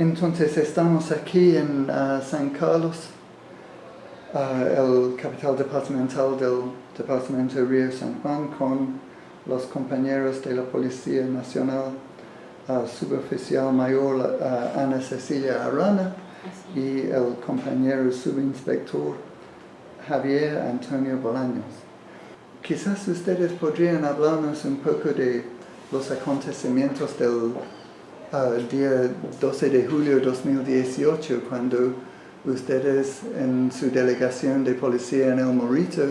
Entonces estamos aquí en uh, San Carlos, uh, el capital departamental del departamento Río San Juan, con los compañeros de la Policía Nacional, uh, suboficial mayor uh, Ana Cecilia Arana y el compañero subinspector Javier Antonio Bolaños. Quizás ustedes podrían hablarnos un poco de los acontecimientos del uh, día 12 de julio de 2018, cuando ustedes en su delegación de policía en El Morito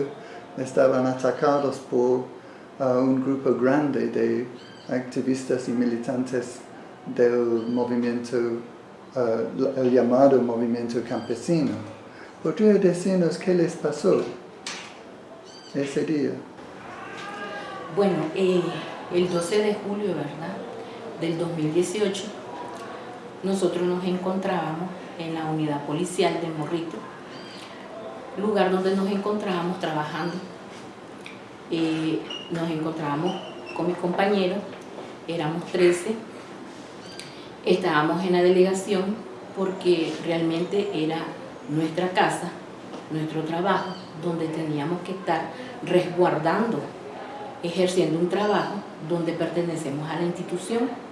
estaban atacados por uh, un grupo grande de activistas y militantes del movimiento, uh, el llamado movimiento campesino. ¿Podría decirnos qué les pasó ese día? Bueno, eh, el 12 de julio, ¿verdad? Del 2018, nosotros nos encontrábamos en la unidad policial de Morrito, lugar donde nos encontrábamos trabajando. Eh, nos encontrábamos con mis compañeros, éramos 13, estábamos en la delegación porque realmente era nuestra casa, nuestro trabajo, donde teníamos que estar resguardando, ejerciendo un trabajo donde pertenecemos a la institución.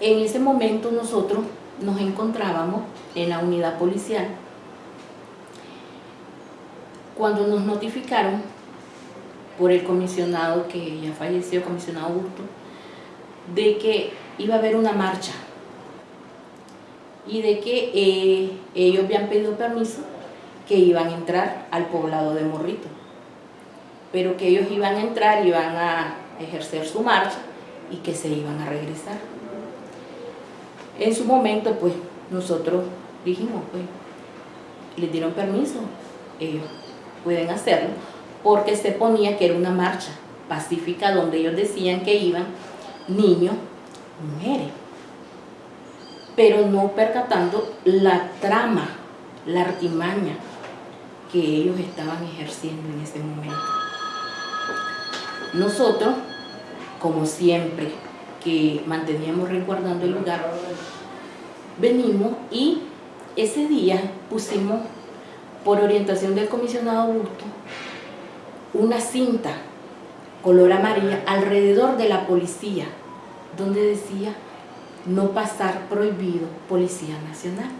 En ese momento nosotros nos encontrábamos en la unidad policial cuando nos notificaron por el comisionado que ya falleció, comisionado Augusto, de que iba a haber una marcha y de que eh, ellos habían pedido permiso que iban a entrar al poblado de Morrito, pero que ellos iban a entrar, iban a ejercer su marcha y que se iban a regresar. En su momento, pues, nosotros dijimos, pues, les dieron permiso, ellos pueden hacerlo, porque se ponía que era una marcha pacífica donde ellos decían que iban niños, mujeres, pero no percatando la trama, la artimaña que ellos estaban ejerciendo en ese momento. Nosotros, como siempre, que manteníamos resguardando el lugar, venimos y ese día pusimos, por orientación del comisionado Augusto, una cinta color amarilla alrededor de la policía, donde decía no pasar prohibido Policía Nacional,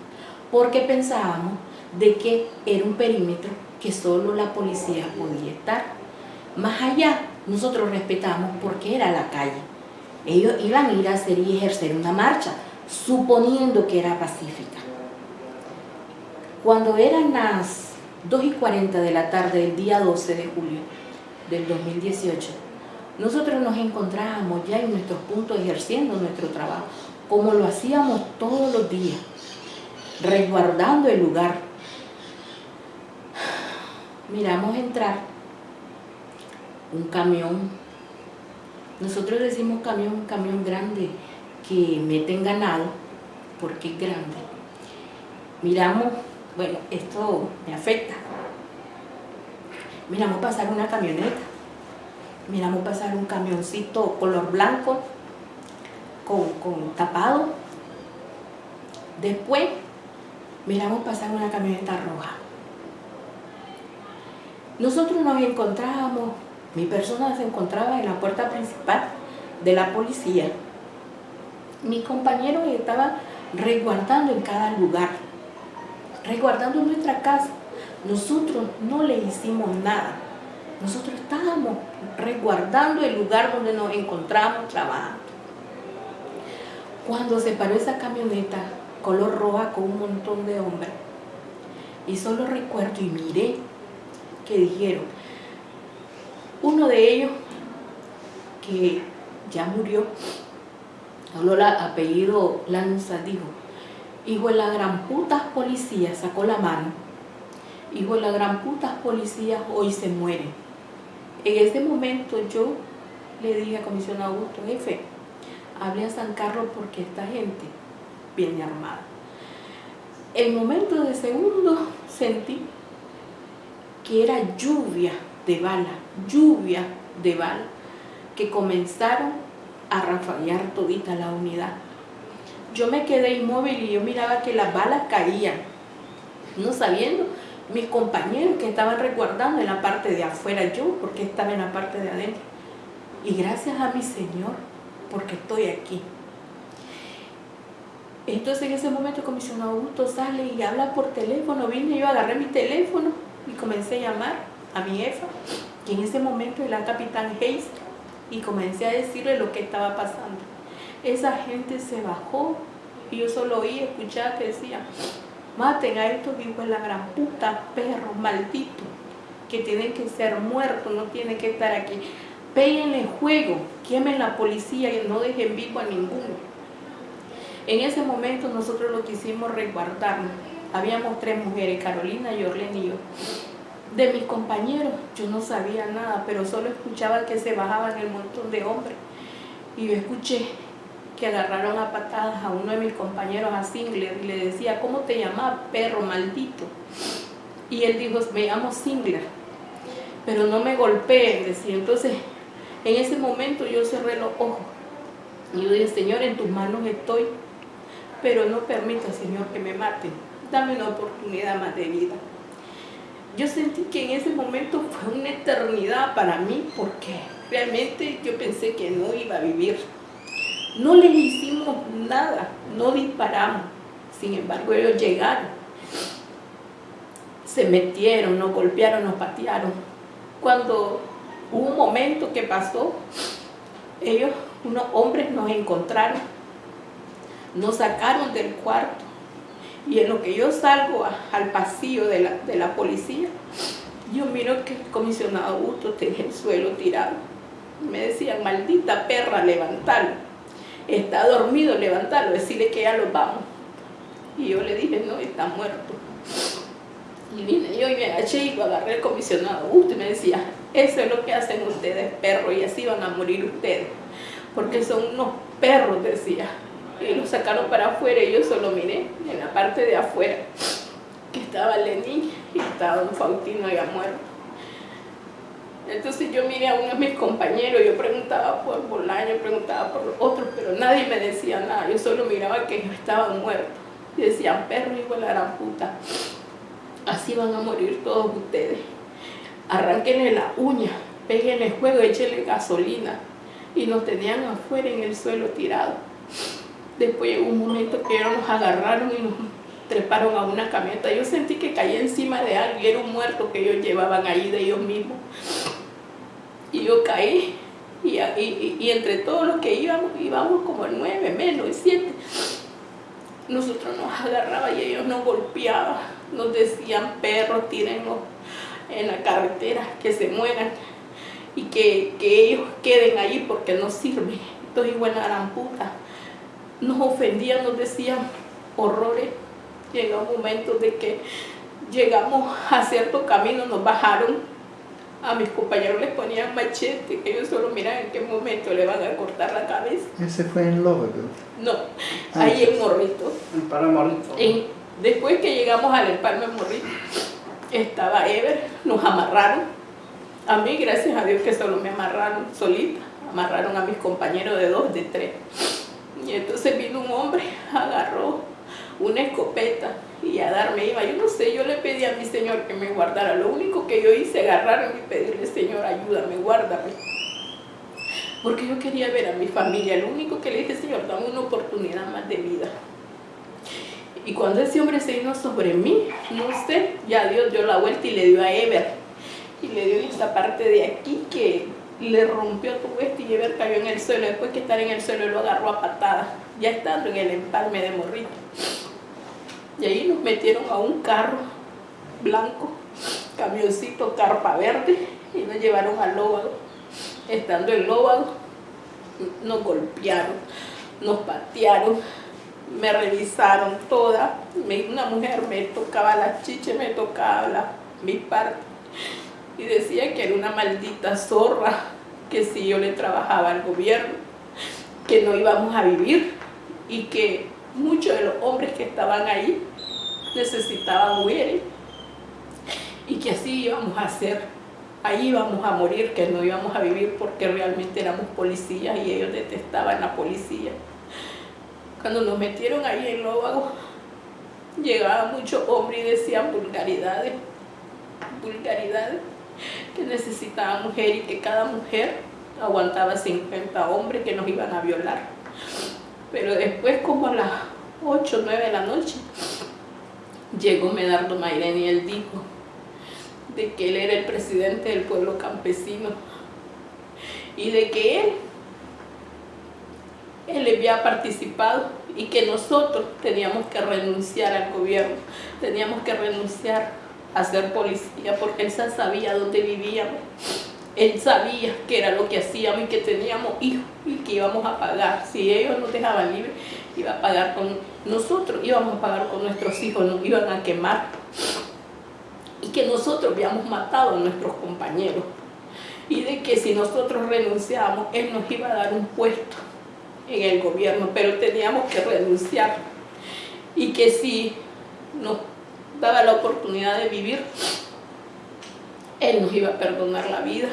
porque pensábamos de que era un perímetro que solo la policía podía estar. Más allá, nosotros respetamos porque era la calle. Ellos iban a ir a hacer y ejercer una marcha, suponiendo que era pacífica. Cuando eran las 2 y 40 de la tarde del día 12 de julio del 2018, nosotros nos encontrábamos ya en nuestros puntos ejerciendo nuestro trabajo, como lo hacíamos todos los días, resguardando el lugar. Miramos entrar un camión, nosotros decimos camión, camión grande que meten ganado, porque es grande. Miramos, bueno, esto me afecta. Miramos pasar una camioneta, miramos pasar un camioncito color blanco, con, tapado. Después miramos pasar una camioneta roja. Nosotros nos encontrábamos, mi persona se encontraba en la puerta principal de la policía. Mis compañeros estaban resguardando en cada lugar, resguardando nuestra casa. Nosotros no le hicimos nada. Nosotros estábamos resguardando el lugar donde nos encontramos trabajando. Cuando se paró esa camioneta color roja con un montón de hombres, y solo recuerdo y miré que dijeron, uno de ellos que ya murió, habló el apellido Lanza, dijo, hijo de la gran puta policía, sacó la mano, hijo de la gran puta policía, hoy se muere. En ese momento yo le dije a comisionado Augusto, jefe, hablé a San Carlos porque esta gente viene armada. El momento de segundo sentí que era lluvia de bala, lluvia de bala, que comenzaron a rafallar todita la unidad. yo me quedé inmóvil y yo miraba que las balas caían, no sabiendo mis compañeros que estaban resguardando en la parte de afuera, yo porque estaba en la parte de adentro. Y gracias a mi Señor, porque estoy aquí. Entonces en ese momento el comisionado Augusto sale y habla por teléfono, vine yo, agarré mi teléfono y comencé a llamar a mi jefa, que en ese momento era capitán Hayes, y comencé a decirle lo que estaba pasando. Esa gente se bajó y yo solo oí, escuchaba que decía, maten a estos hijos la gran puta, perros malditos, que tienen que ser muertos, no tienen que estar aquí. Péguenle juego, quemen la policía y no dejen vivo a ninguno. En ese momento nosotros lo quisimos resguardarnos. Habíamos tres mujeres, Carolina, Yorlen y yo. De mis compañeros yo no sabía nada, pero solo escuchaba que se bajaban el montón de hombres. Y yo escuché que agarraron a patadas a uno de mis compañeros, a Singler, y le decía, ¿cómo te llamas, perro maldito? Y él dijo, me llamo Singler, pero no me golpeen, decía. Entonces, en ese momento yo cerré los ojos. Y yo dije, Señor, en tus manos estoy pero no permita, Señor, que me maten. Dame una oportunidad más de vida. Yo sentí que en ese momento fue una eternidad para mí porque realmente yo pensé que no iba a vivir. No les hicimos nada, no disparamos. Sin embargo, ellos llegaron. Se metieron, nos golpearon, nos patearon. Cuando hubo un momento que pasó, ellos, unos hombres, nos encontraron nos sacaron del cuarto y en lo que yo salgo al pasillo de la, policía, yo miro que el comisionado Augusto tenía el suelo tirado. Me decían, maldita perra, levantalo. Está dormido, levantalo, decirle que ya lo vamos. Y yo le dije, no, está muerto. Y vine yo y me agaché y agarré el comisionado Augusto y me decía, eso es lo que hacen ustedes, perros, y así van a morir ustedes. Porque son unos perros, decía y lo sacaron para afuera y yo solo miré en la parte de afuera que estaba Lenín y estaba Don Faustino ya muerto. Entonces yo miré a uno de mis compañeros, yo preguntaba por Bolaño, preguntaba por otros, pero nadie me decía nada, yo solo miraba que ellos estaban muertos. Y decían, perro igual a la puta, así van a morir todos ustedes. Arránquenle la uña, péguenle juego, échenle gasolina. Y nos tenían afuera en el suelo tirado. Después llegó un momento que ellos nos agarraron y nos treparon a una camioneta. Yo sentí que caía encima de alguien, era un muerto que ellos llevaban ahí de ellos mismos. Y yo caí, y, entre todos los que íbamos, íbamos como nueve, menos, siete. Nosotros nos agarraban y ellos nos golpeaban, nos decían perros, tírenlos en la carretera, que se mueran y que, ellos queden ahí porque no sirven. Entonces, igual eran putas nos ofendían, nos decían horrores. Llegó un momento de que llegamos a cierto camino, nos bajaron. A mis compañeros les ponían machete, que ellos solo miran en qué momento le van a cortar la cabeza. ¿Ese fue en Lóvego? No, ah, ahí en Morrito. En Empalme Morrito. después que llegamos al Empalme Morrito, estaba Ever, nos amarraron. A mí, gracias a Dios que solo me amarraron solita. Amarraron a mis compañeros de dos, de tres. Y entonces vino un hombre, agarró una escopeta y a darme iba. Yo no sé, yo le pedí a mi Señor que me guardara. Lo único que yo hice, agarrarme y pedirle, Señor, ayúdame, guárdame. Porque yo quería ver a mi familia. Lo único que le dije, Señor, dame una oportunidad más de vida. Y cuando ese hombre se vino sobre mí, no sé, ya Dios dio la vuelta y le dio a Ever. Y le dio esta parte de aquí que le rompió tu esto y Ever cayó en el suelo. Después que estar en el suelo lo agarró a patadas, ya estando en el empalme de Morrito. Y ahí nos metieron a un carro blanco, camioncito carpa verde, y nos llevaron al lóbado. Estando en lóbado, nos golpearon, nos patearon, me revisaron toda. Una mujer me tocaba la chicha, me tocaba la, mi parte y decía que era una maldita zorra, que si yo le trabajaba al gobierno, que no íbamos a vivir y que muchos de los hombres que estaban ahí necesitaban huir y que así íbamos a hacer, ahí íbamos a morir, que no íbamos a vivir porque realmente éramos policías y ellos detestaban la policía. Cuando nos metieron ahí en Lóvago, llegaban muchos hombres y decían vulgaridades, vulgaridades, que necesitaba mujer y que cada mujer aguantaba 50 hombres que nos iban a violar. Pero después, como a las 8 o 9 de la noche, llegó Medardo Mairén y él dijo de que él era el presidente del pueblo campesino y de que él, él había participado y que nosotros teníamos que renunciar al gobierno, teníamos que renunciar a ser policía porque él sabía dónde vivíamos, él sabía que era lo que hacíamos y que teníamos hijos y que íbamos a pagar, si ellos nos dejaban libres, iba a pagar con nosotros, íbamos a pagar con nuestros hijos, nos iban a quemar. Y que nosotros habíamos matado a nuestros compañeros. Y de que si nosotros renunciábamos, él nos iba a dar un puesto en el gobierno, pero teníamos que renunciar. Y que si nos daba la oportunidad de vivir, él nos iba a perdonar la vida,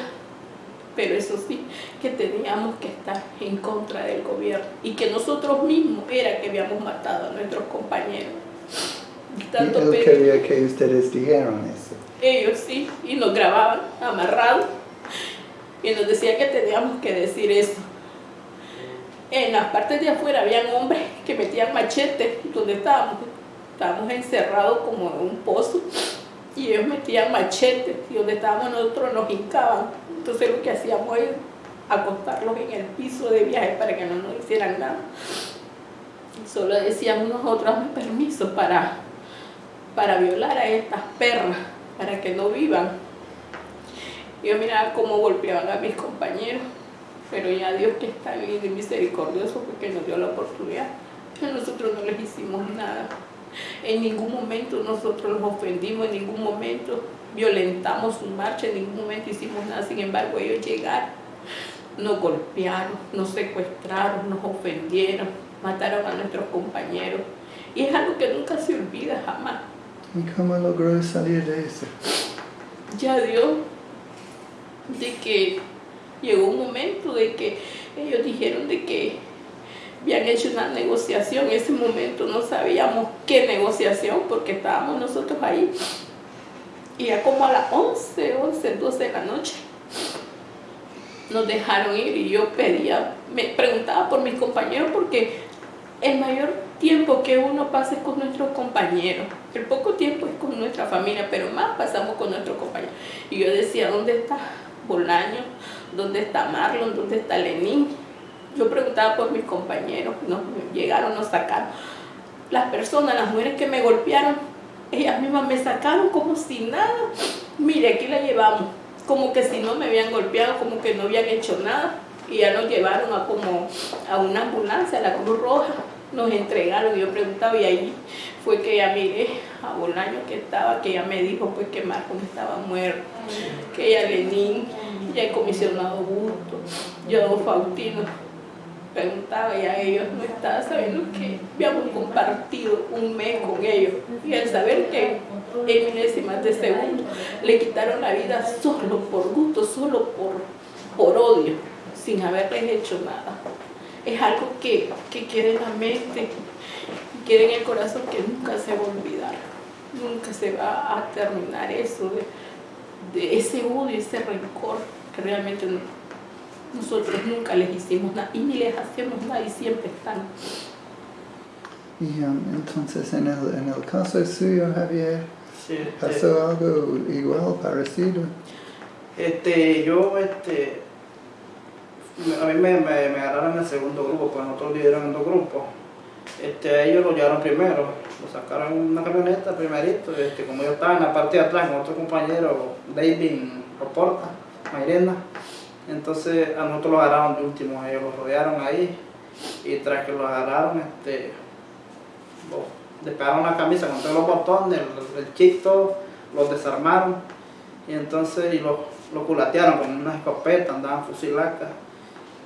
pero eso sí, que teníamos que estar en contra del gobierno y que nosotros mismos era que habíamos matado a nuestros compañeros. Tanto y él quería que ustedes dijeran eso. Ellos sí, y nos grababan amarrados y nos decía que teníamos que decir eso. En las partes de afuera habían hombres que metían machetes donde estábamos. Estábamos encerrados como en un pozo y ellos metían machetes y donde estábamos nosotros nos hincaban. Entonces lo que hacíamos es acostarlos en el piso de viaje para que no nos hicieran nada. Solo decíamos nosotros, permiso para, para violar a estas perras, para que no vivan. Yo miraba cómo golpeaban a mis compañeros, pero ya Dios que está bien y misericordioso porque nos dio la oportunidad. Nosotros no les hicimos nada. En ningún momento nosotros los ofendimos, en ningún momento violentamos su marcha, en ningún momento hicimos nada. Sin embargo, ellos llegaron, nos golpearon, nos secuestraron, nos ofendieron, mataron a nuestros compañeros. Y es algo que nunca se olvida jamás. ¿Y cómo logró salir de eso? Ya Dios, de que llegó un momento de que ellos dijeron de que habían hecho una negociación, en ese momento no sabíamos qué negociación porque estábamos nosotros ahí y ya como a las 11, 11, 12 de la noche nos dejaron ir y yo pedía, me preguntaba por mis compañeros porque el mayor tiempo que uno pasa es con nuestros compañeros, el poco tiempo es con nuestra familia, pero más pasamos con nuestros compañeros. Y yo decía, ¿dónde está Bolaño? ¿Dónde está Marlon? ¿Dónde está Lenín? Yo preguntaba por mis compañeros, nos llegaron, nos sacaron. Las personas, las mujeres que me golpearon, ellas mismas me sacaron como si nada. Mire, aquí la llevamos. Como que si no me habían golpeado, como que no habían hecho nada. Y ya nos llevaron a como a una ambulancia, a la Cruz Roja. Nos entregaron, yo preguntaba, y ahí fue que ya miré a Bolaño que estaba, que ella me dijo pues que Marco estaba muerto, que ella Lenín, ya el comisionado Busto, yo Faustino, preguntaba y a ellos no estaba sabiendo que habíamos compartido un mes con ellos y al saber que en milésimas de segundo le quitaron la vida solo por gusto, solo por, por odio, sin haberles hecho nada. Es algo que, que en la mente, queda en el corazón que nunca se va a olvidar, nunca se va a terminar eso de, de ese odio, ese rencor que realmente no, nosotros nunca les hicimos nada y ni les hacemos nada y siempre están. Y um, entonces en el, en el caso suyo, Javier, ¿pasó algo igual, parecido? Este, yo, este, a mí me, me, me agarraron en el segundo grupo, pues nosotros dividieron en dos grupos. Este, ellos lo llevaron primero, lo sacaron en una camioneta primerito, este, como yo estaba en la parte de atrás con otro compañero, David Roporta, Mayrena, entonces a nosotros lo agarraron de último, ellos lo rodearon ahí y tras que lo agarraron, este, despegaron la camisa con todos los botones, el, el chito, los desarmaron y entonces y lo, lo culatearon con una escopeta, andaban fusilacas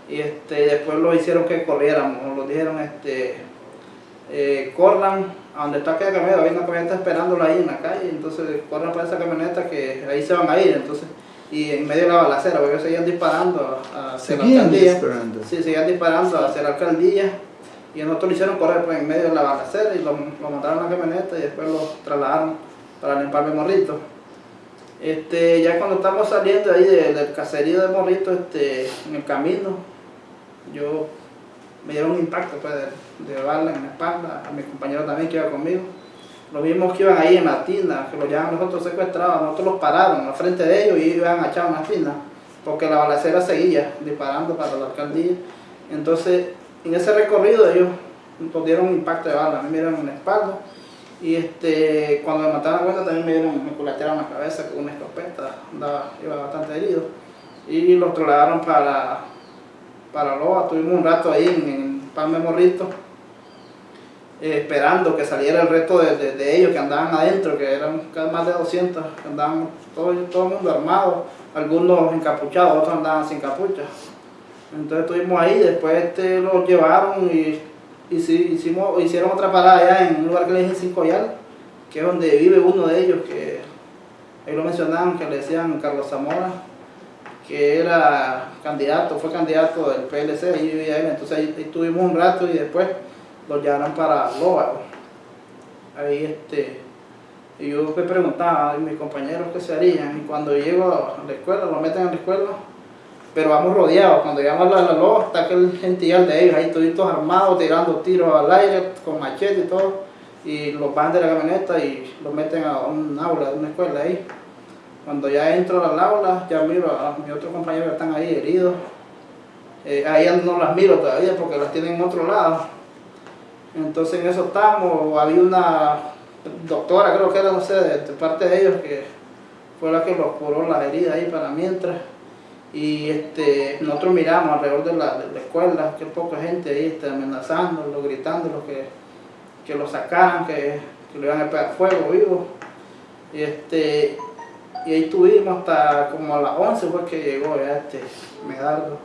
y este, después lo hicieron que corriéramos, lo dijeron este, eh, corran a donde está aquella camioneta, hay una camioneta esperándola ahí en la calle, entonces corran para esa camioneta que ahí se van a ir, entonces y en medio de la balacera, porque ellos seguían disparando hacia la alcaldía. Disparando. Sí, seguían disparando hacia la alcaldía Y nosotros lo hicieron correr pues, en medio de la balacera y lo, lo montaron en la camioneta y después lo trasladaron para limpiar el morrito. Este, ya cuando estamos saliendo ahí del caserío de Morrito, este, en el camino, yo me dieron un impacto pues, de, de bala en la espalda, a mi compañero también que iba conmigo. Los mismos que iban ahí en la tina, que los llevaban nosotros secuestrados, nosotros los pararon al frente de ellos y iban a echar una tina, porque la balacera seguía disparando para la alcaldía. Entonces, en ese recorrido ellos nos dieron un impacto de bala, a me dieron en la espalda y este, cuando me mataron la cuenta también me dieron, me culatearon la cabeza con una escopeta, iba bastante herido. Y los trasladaron para, para Loa, tuvimos un rato ahí en, en Palme Morrito, eh, esperando que saliera el resto de, de, ellos que andaban adentro, que eran más de 200, que andaban todo, todo el mundo armado, algunos encapuchados, otros andaban sin capucha. Entonces estuvimos ahí, después este, los llevaron y y si, hicimos, hicieron otra parada allá en un lugar que le dicen Cinco Yal, que es donde vive uno de ellos, que ahí lo mencionaban, que le decían Carlos Zamora, que era candidato, fue candidato del PLC, ahí vivía él, entonces ahí, ahí estuvimos un rato y después lo llevaron para Loba. Ahí este, yo me preguntaba a mis compañeros qué se harían, y cuando llego a la escuela, lo meten en la escuela, pero vamos rodeados. Cuando llegamos a la loja está aquel gentillal de ellos, ahí toditos armados, tirando tiros al aire, con machete y todo, y los van de la camioneta y los meten a un aula, de una escuela ahí. Cuando ya entro al aula, ya miro a mis otros compañeros que están ahí heridos. Eh, ahí no las miro todavía porque las tienen en otro lado. Entonces en eso estamos, había una doctora, creo que era, no sé, de, de parte de ellos, que fue la que los curó las heridas ahí para mientras y este, nosotros miramos alrededor de la, de la escuela, que poca gente ahí está amenazándolo, gritándolo que, que lo sacaran, que, que lo iban a pegar fuego vivo. Y, este, y ahí estuvimos hasta como a las 11 fue que llegó ya este Medardo,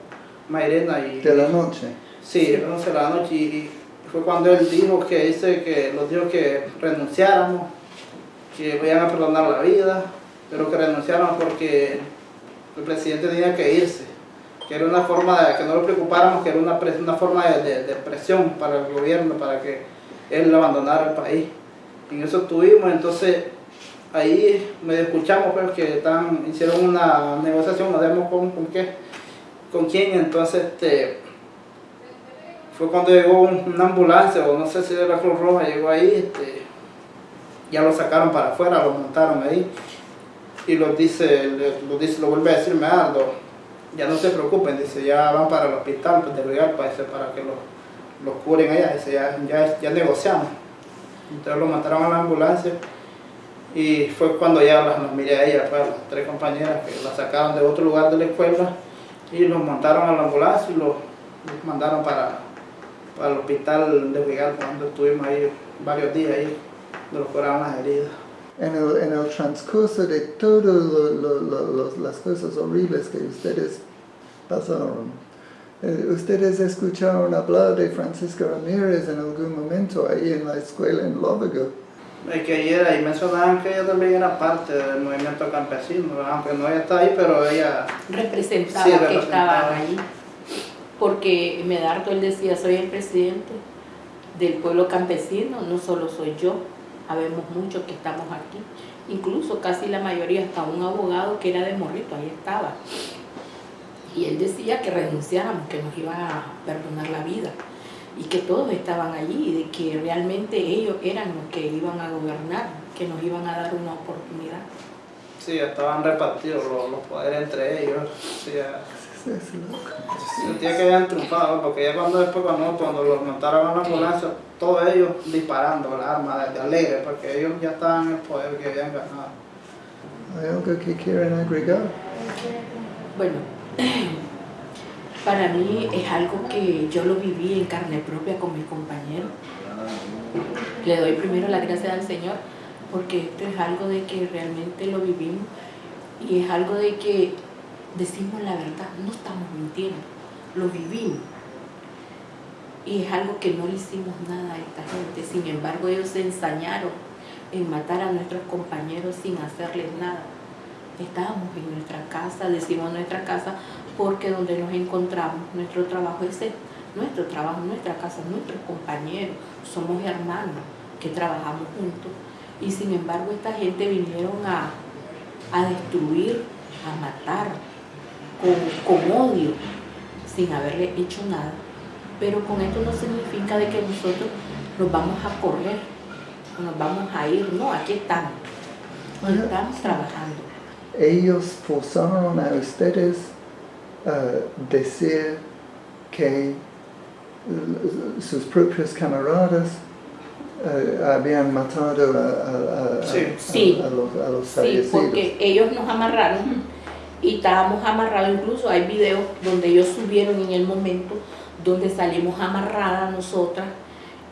Mairena y... ¿De la noche? Sí, de las 11 de la noche y fue cuando él dijo que dice que los dijo que renunciáramos, que iban a perdonar la vida, pero que renunciáramos porque el presidente tenía que irse, que era una forma de que no lo preocupáramos, que era una, una forma de, presión para el gobierno, para que él abandonara el país. En eso estuvimos, entonces ahí me escuchamos pues, que hicieron una negociación, no sabemos con, con qué, con quién, entonces este, fue cuando llegó una ambulancia, o no sé si de la Cruz Roja, llegó ahí, este, ya lo sacaron para afuera, lo montaron ahí y los dice, los dice, lo vuelve a decir Medardo, ya no se preocupen, dice, ya van para el hospital pues, de Rialpa, dice, para que los, los curen allá, dice, ya, ya, ya negociamos. Entonces lo mataron a la ambulancia y fue cuando ya las, miré a ellas, pues, las tres compañeras que las sacaron de otro lugar de la escuela y los montaron a la ambulancia y los, los mandaron para, para el hospital de Rialpa, donde estuvimos ahí varios días ahí, donde los curaron las heridas en el, en el transcurso de todas lo, lo, lo, las cosas horribles que ustedes pasaron, eh, ustedes escucharon hablar de Francisca Ramírez en algún momento ahí en la escuela en Lóvago. Es que era, y mencionaban que ella también era parte del movimiento campesino, aunque no ella está ahí, pero ella representaba, sí, representaba. que estaban ahí. Porque Medardo, él decía, soy el presidente del pueblo campesino, no solo soy yo, habemos muchos que estamos aquí, incluso casi la mayoría, hasta un abogado que era de Morrito, ahí estaba. Y él decía que renunciáramos, que nos iba a perdonar la vida y que todos estaban allí, y de que realmente ellos eran los que iban a gobernar, que nos iban a dar una oportunidad. Sí, estaban repartidos los, los poderes entre ellos. Sí, Sentía que habían triunfado, porque ya cuando después, cuando, cuando los montaron a la ambulancia, todos ellos disparando las armas de alegre, porque ellos ya estaban en el poder que habían ganado. ¿Hay algo que quieren agregar? Bueno, para mí es algo que yo lo viví en carne propia con mis compañeros. Le doy primero la gracia al Señor, porque esto es algo de que realmente lo vivimos y es algo de que decimos la verdad, no estamos mintiendo, lo vivimos. Y es algo que no le hicimos nada a esta gente. Sin embargo, ellos se ensañaron en matar a nuestros compañeros sin hacerles nada. Estábamos en nuestra casa, decimos nuestra casa, porque donde nos encontramos, nuestro trabajo es nuestro trabajo, nuestra casa, nuestros compañeros, somos hermanos que trabajamos juntos. Y sin embargo esta gente vinieron a, a destruir, a matar, con, con odio, sin haberle hecho nada. Pero con esto no significa de que nosotros nos vamos a correr, o nos vamos a ir, no, aquí estamos, estamos trabajando. Ellos forzaron a ustedes a decir que sus propios camaradas eh, habían matado a, a- a- Sí. a- Sí. a los, a los Sí, fallecidos. porque ellos nos amarraron y estábamos amarrados, incluso hay videos donde ellos subieron en el momento donde salimos amarradas nosotras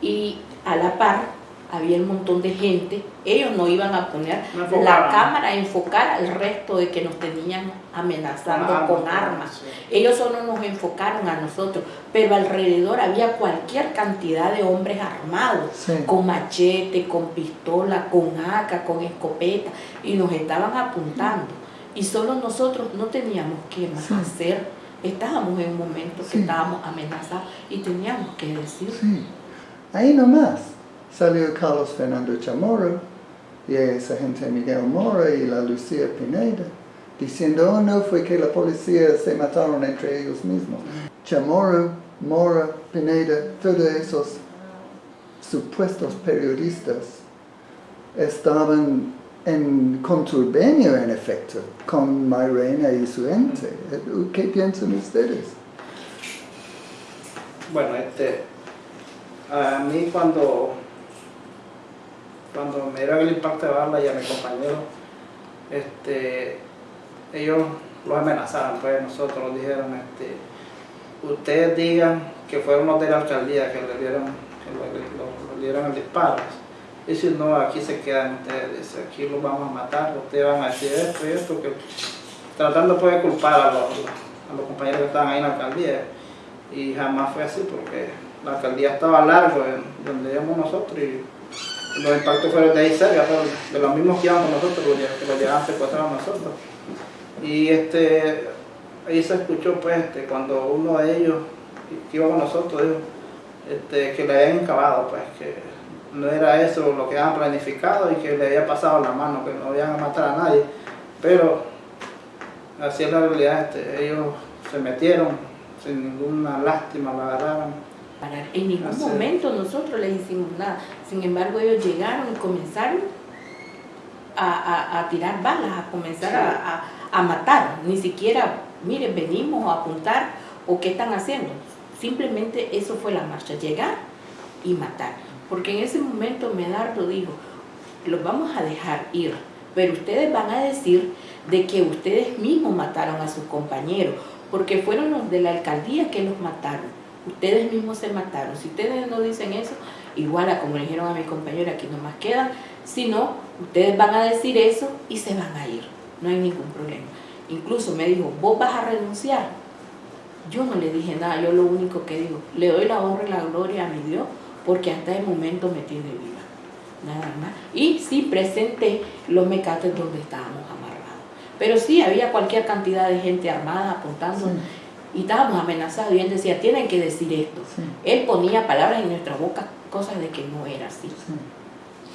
y a la par había un montón de gente, ellos no iban a poner No la cámara a enfocar al resto de que nos tenían amenazando con armas. sí. Ellos solo nos enfocaron a nosotros, pero alrededor había cualquier cantidad de hombres armados Sí. con machete, con pistola, con AK, con escopeta, y nos estaban apuntando. Y solo nosotros no teníamos qué más Sí. hacer. Estábamos en un momento que Sí. estábamos amenazados y teníamos que decir. Sí. Ahí nomás salió Carlos Fernando Chamorro y esa gente Miguel Mora y la Lucía Pineda diciendo, oh no, fue que la policía se mataron entre ellos mismos. Chamorro, Mora, Pineda, todos esos supuestos periodistas estaban en conturbio en efecto con Mairena y su ente. ¿Qué piensan ustedes? Bueno, este, a mí cuando, cuando me dieron el impacto de bala y a mi compañero, este, ellos los amenazaron, pues nosotros dijeron, este, ustedes digan que fueron los de la alcaldía que le dieron, que le, le- le dieron el disparo. Si no, aquí se quedan ustedes, aquí los vamos a matar, ustedes van a decir esto y esto, que tratando pues de culpar a los, a los compañeros que estaban ahí en la alcaldía y jamás fue así porque la alcaldía estaba largo en donde íbamos nosotros y los impactos fueron de ahí cerca, de los mismos que con nosotros, que los secuestrar a nosotros. Y este, ahí se escuchó pues este, cuando uno de ellos que iba con nosotros dijo este, que le habían encabado, pues que no era eso lo que habían planificado y que le había pasado la mano, que no iban a matar a nadie, pero así es la realidad, este, ellos se metieron sin ninguna lástima, lo agarraron. En ningún Así. momento nosotros les hicimos nada. Sin embargo, ellos llegaron y comenzaron a, a- a tirar balas, a comenzar a, a- a matar. Ni siquiera, miren, venimos a apuntar o qué están haciendo. Simplemente eso fue la marcha, llegar y matar. Porque en ese momento Medardo dijo, los vamos a dejar ir, pero ustedes van a decir de que ustedes mismos mataron a sus compañeros, porque fueron los de la alcaldía que los mataron. Ustedes mismos se mataron. Si ustedes no dicen eso, igual a como le dijeron a mi compañero, aquí nomás quedan. Si no, ustedes van a decir eso y se van a ir. No hay ningún problema. Incluso me dijo, vos vas a renunciar. Yo no le dije nada, yo lo único que digo, le doy la honra y la gloria a mi Dios, porque hasta el momento me tiene viva. Nada más. Y sí presenté los mecates donde estábamos amarrados. Pero sí había cualquier cantidad de gente armada apuntando y estábamos amenazados y él decía, tienen que decir esto. Sí. Él ponía palabras en nuestra boca, cosas de que no era así. Sí.